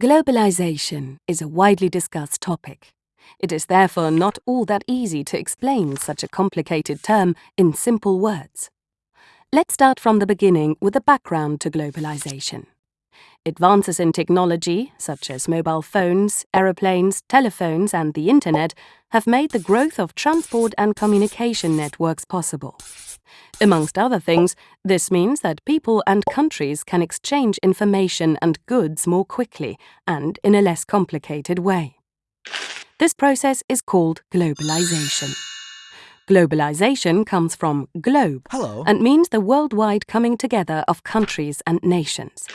Globalization is a widely discussed topic. It is therefore not all that easy to explain such a complicated term in simple words. Let's start from the beginning with the background to globalization. Advances in technology, such as mobile phones, aeroplanes, telephones, and the Internet, have made the growth of transport and communication networks possible. Amongst other things, this means that people and countries can exchange information and goods more quickly and in a less complicated way. This process is called globalization. Globalization comes from globe Hello. and means the worldwide coming together of countries and nations.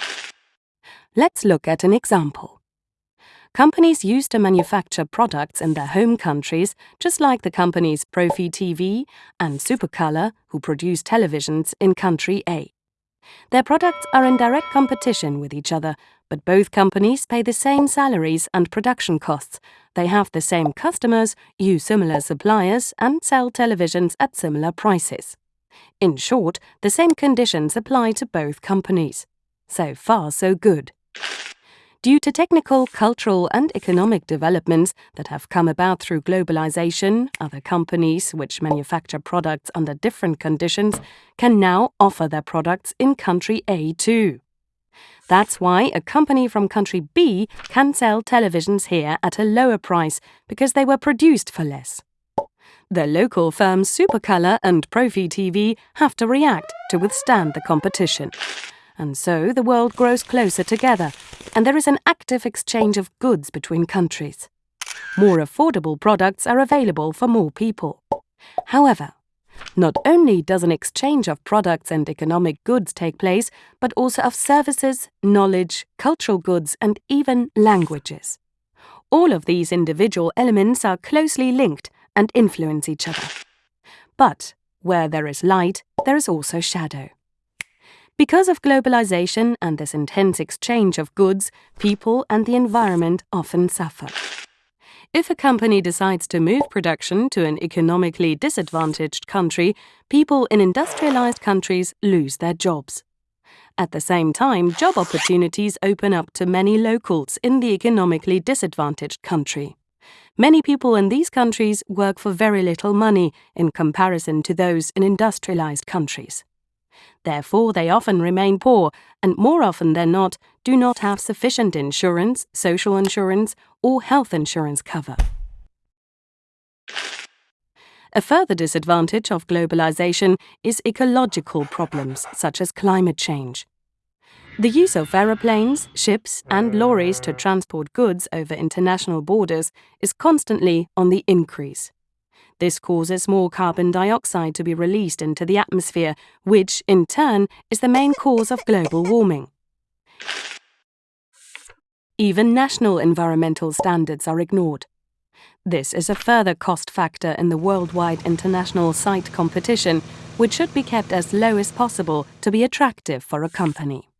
Let's look at an example. Companies used to manufacture products in their home countries, just like the companies Profi TV and Supercolor, who produce televisions in country A. Their products are in direct competition with each other, but both companies pay the same salaries and production costs. They have the same customers, use similar suppliers, and sell televisions at similar prices. In short, the same conditions apply to both companies. So far, so good. Due to technical, cultural, and economic developments that have come about through globalization, other companies which manufacture products under different conditions can now offer their products in country A too. That's why a company from country B can sell televisions here at a lower price because they were produced for less. The local firms Supercolor and Profi TV have to react to withstand the competition. And so the world grows closer together, and there is an active exchange of goods between countries. More affordable products are available for more people. However, not only does an exchange of products and economic goods take place, but also of services, knowledge, cultural goods, and even languages. All of these individual elements are closely linked and influence each other. But where there is light, there is also shadow. Because of globalization and this intense exchange of goods, people and the environment often suffer. If a company decides to move production to an economically disadvantaged country, people in industrialized countries lose their jobs. At the same time, job opportunities open up to many locals in the economically disadvantaged country. Many people in these countries work for very little money in comparison to those in industrialized countries. Therefore, they often remain poor and more often than not do not have sufficient insurance, social insurance, or health insurance cover. A further disadvantage of globalization is ecological problems such as climate change. The use of aeroplanes, ships, and lorries to transport goods over international borders is constantly on the increase. This causes more carbon dioxide to be released into the atmosphere, which, in turn, is the main cause of global warming. Even national environmental standards are ignored. This is a further cost factor in the worldwide international site competition, which should be kept as low as possible to be attractive for a company.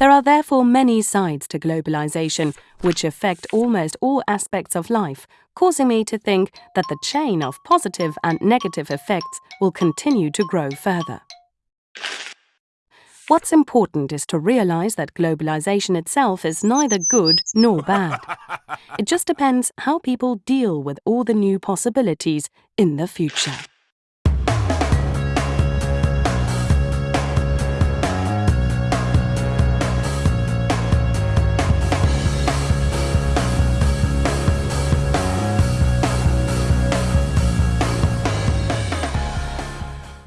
There are therefore many sides to globalization which affect almost all aspects of life, causing me to think that the chain of positive and negative effects will continue to grow further. What's important is to realize that globalization itself is neither good nor bad. It just depends how people deal with all the new possibilities in the future.